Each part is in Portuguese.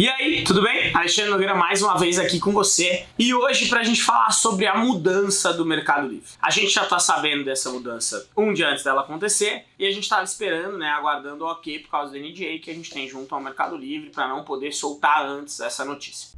E aí, tudo bem? Alexandre Nogueira mais uma vez aqui com você e hoje pra gente falar sobre a mudança do Mercado Livre. A gente já tá sabendo dessa mudança um dia antes dela acontecer e a gente tava esperando, né, aguardando o ok por causa do NDA que a gente tem junto ao Mercado Livre para não poder soltar antes essa notícia.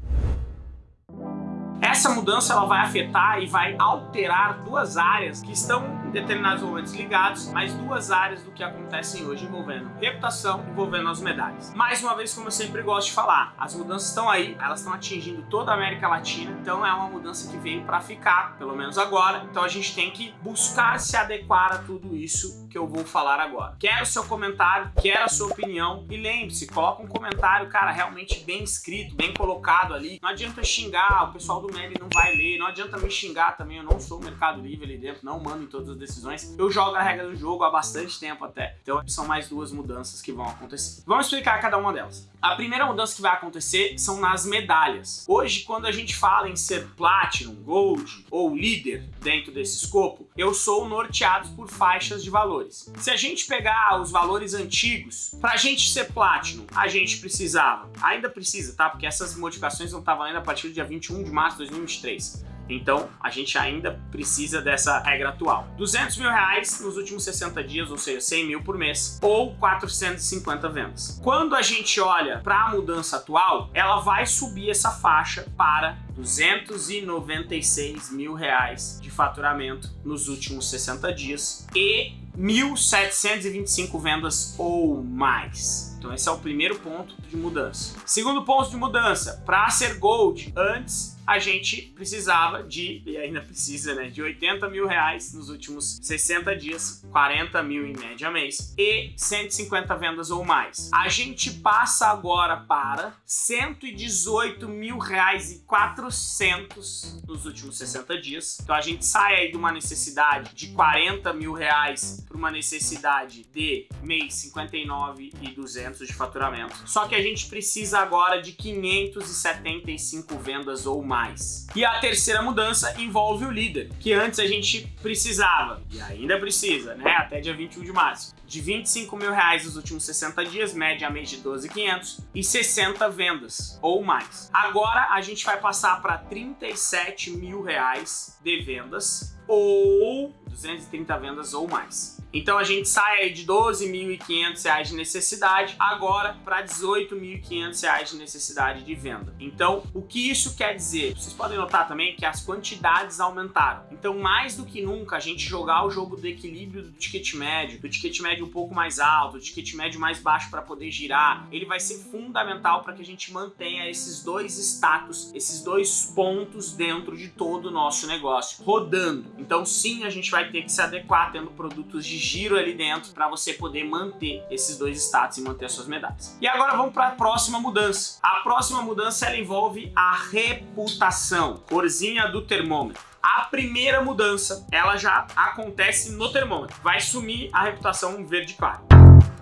Essa mudança ela vai afetar e vai alterar duas áreas que estão em determinados momentos ligados, mas duas áreas do que acontecem hoje envolvendo reputação, envolvendo as medalhas. Mais uma vez, como eu sempre gosto de falar, as mudanças estão aí, elas estão atingindo toda a América Latina, então é uma mudança que veio para ficar, pelo menos agora. Então a gente tem que buscar se adequar a tudo isso que eu vou falar agora. Quero o seu comentário, quero a sua opinião e lembre-se, coloca um comentário, cara, realmente bem escrito, bem colocado ali. Não adianta xingar o pessoal do ele não vai ler, não adianta me xingar também, eu não sou o Mercado Livre ali dentro, não mando em todas as decisões. Eu jogo a regra do jogo há bastante tempo até, então são mais duas mudanças que vão acontecer. Vamos explicar cada uma delas. A primeira mudança que vai acontecer são nas medalhas. Hoje, quando a gente fala em ser Platinum, Gold ou líder dentro desse escopo, eu sou norteado por faixas de valores. Se a gente pegar os valores antigos, para a gente ser Platinum, a gente precisava, ainda precisa, tá? Porque essas modificações não estavam valendo a partir do dia 21 de março de 2023. Então, a gente ainda precisa dessa regra atual. 200 mil reais nos últimos 60 dias, ou seja, 100 mil por mês, ou 450 vendas. Quando a gente olha para a mudança atual, ela vai subir essa faixa para 296 mil reais de faturamento nos últimos 60 dias e 1.725 vendas ou mais. Então esse é o primeiro ponto de mudança. Segundo ponto de mudança, para ser Gold, antes a gente precisava de, e ainda precisa, né, de 80 mil reais nos últimos 60 dias, 40 mil em média mês, e 150 vendas ou mais. A gente passa agora para 118 mil reais e 400 nos últimos 60 dias. Então a gente sai aí de uma necessidade de 40 mil reais para uma necessidade de mês 59 e 200 de faturamento. Só que a gente precisa agora de 575 vendas ou mais mais. E a terceira mudança envolve o líder, que antes a gente precisava, e ainda precisa, né, até dia 21 de março, de 25 mil reais nos últimos 60 dias, média mês de 12,500 e 60 vendas ou mais. Agora a gente vai passar para 37 mil reais de vendas ou 230 vendas ou mais. Então a gente sai de 12.500 reais de necessidade agora para 18.500 reais de necessidade de venda. Então o que isso quer dizer? Vocês podem notar também que as quantidades aumentaram. Então mais do que nunca a gente jogar o jogo do equilíbrio do ticket médio, do ticket médio um pouco mais alto, do ticket médio mais baixo para poder girar, ele vai ser fundamental para que a gente mantenha esses dois status, esses dois pontos dentro de todo o nosso negócio rodando. Então sim, a gente vai ter que se adequar tendo produtos de giro ali dentro para você poder manter esses dois status e manter as suas medalhas. E agora vamos para a próxima mudança. A próxima mudança ela envolve a reputação, corzinha do termômetro. A primeira mudança, ela já acontece no termômetro. Vai sumir a reputação verde claro.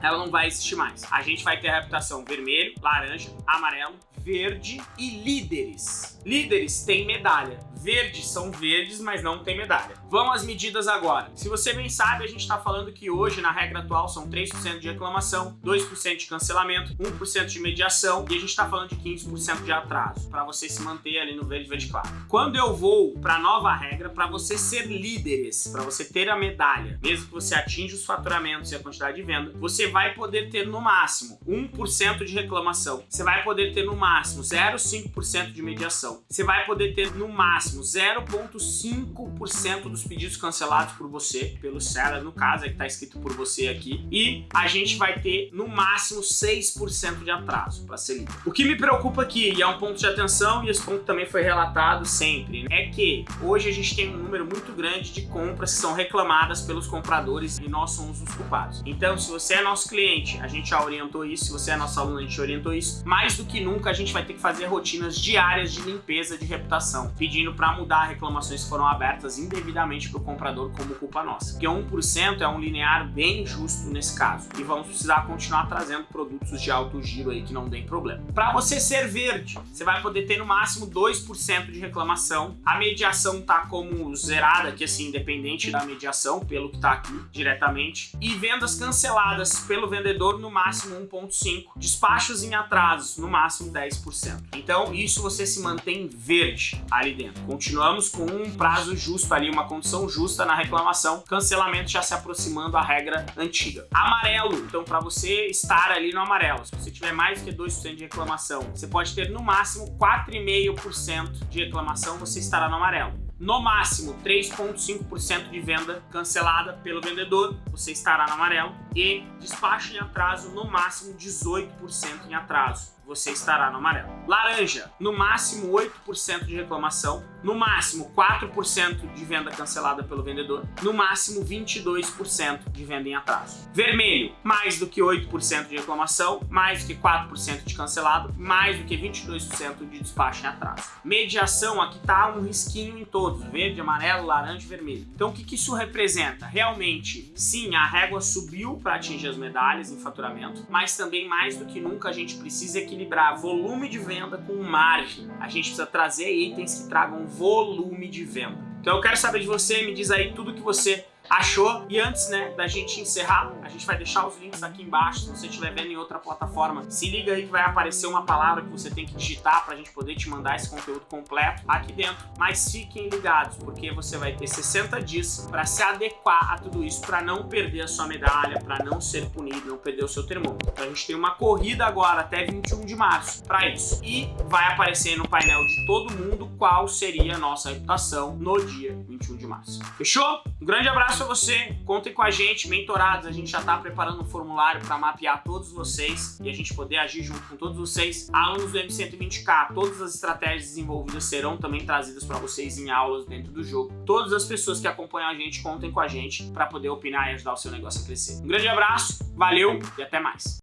Ela não vai existir mais. A gente vai ter a reputação vermelho, laranja, amarelo, verde e líderes. Líderes têm medalha. Verdes são verdes, mas não tem medalha. Vamos às medidas agora. Se você bem sabe, a gente está falando que hoje, na regra atual, são 3% de reclamação, 2% de cancelamento, 1% de mediação e a gente está falando de 15% de atraso, para você se manter ali no verde, verde claro. Quando eu vou para a nova regra, para você ser líderes, para você ter a medalha, mesmo que você atinja os faturamentos e a quantidade de venda, você vai poder ter no máximo 1% de reclamação, você vai poder ter no máximo 0,5% de mediação, você vai poder ter no máximo 0,5% dos pedidos cancelados por você, pelo seller, no caso, é que está escrito por você aqui, e a gente vai ter no máximo 6% de atraso para ser lido. O que me preocupa aqui, e é um ponto de atenção, e esse ponto também foi relatado sempre, é que hoje a gente tem um número muito grande de compras que são reclamadas pelos compradores e nós somos os culpados. Então, se você é nosso cliente, a gente já orientou isso, se você é nosso aluno, a gente orientou isso, mais do que nunca a gente vai ter que fazer rotinas diárias de limpeza de reputação, pedindo para mudar reclamações que foram abertas indevidamente para o comprador como culpa nossa. Porque 1% é um linear bem justo nesse caso. E vamos precisar continuar trazendo produtos de alto giro aí que não deem problema. Para você ser verde, você vai poder ter no máximo 2% de reclamação. A mediação tá como zerada aqui, assim, independente da mediação, pelo que tá aqui diretamente. E vendas canceladas pelo vendedor no máximo 1,5%. Despachos em atrasos no máximo 10%. Então isso você se mantém verde ali dentro. Continuamos com um prazo justo ali, uma condição justa na reclamação. Cancelamento já se aproximando a regra antiga. Amarelo, então para você estar ali no amarelo, se você tiver mais que 2% de reclamação, você pode ter no máximo 4,5% de reclamação, você estará no amarelo no máximo 3,5% de venda cancelada pelo vendedor, você estará no amarelo, e despacho em atraso, no máximo 18% em atraso você estará no amarelo. Laranja, no máximo 8% de reclamação, no máximo 4% de venda cancelada pelo vendedor, no máximo 22% de venda em atraso. Vermelho, mais do que 8% de reclamação, mais do que 4% de cancelado, mais do que 22% de despacho em atraso. Mediação, aqui tá um risquinho em todos, verde, amarelo, laranja e vermelho. Então o que, que isso representa? Realmente, sim, a régua subiu para atingir as medalhas em faturamento, mas também mais do que nunca a gente precisa equilibrar volume de venda com margem. A gente precisa trazer itens que tragam volume de venda. Então eu quero saber de você, me diz aí tudo que você achou. E antes, né, da gente encerrar, a gente vai deixar os links aqui embaixo, se você estiver vendo em outra plataforma, se liga aí que vai aparecer uma palavra que você tem que digitar para a gente poder te mandar esse conteúdo completo aqui dentro. Mas fiquem ligados, porque você vai ter 60 dias para se adequar a tudo isso, para não perder a sua medalha, para não ser punido, não perder o seu termômetro. Então a gente tem uma corrida agora até 21 de março para isso. E vai aparecer no painel de todo mundo qual seria a nossa reputação no dia 21 de março. Fechou? Um grande abraço a você, contem com a gente, mentorados, a gente já está preparando um formulário para mapear todos vocês e a gente poder agir junto com todos vocês. Alunos do M120K, todas as estratégias desenvolvidas serão também trazidas para vocês em aulas dentro do jogo. Todas as pessoas que acompanham a gente, contem com a gente para poder opinar e ajudar o seu negócio a crescer. Um grande abraço, valeu e até mais!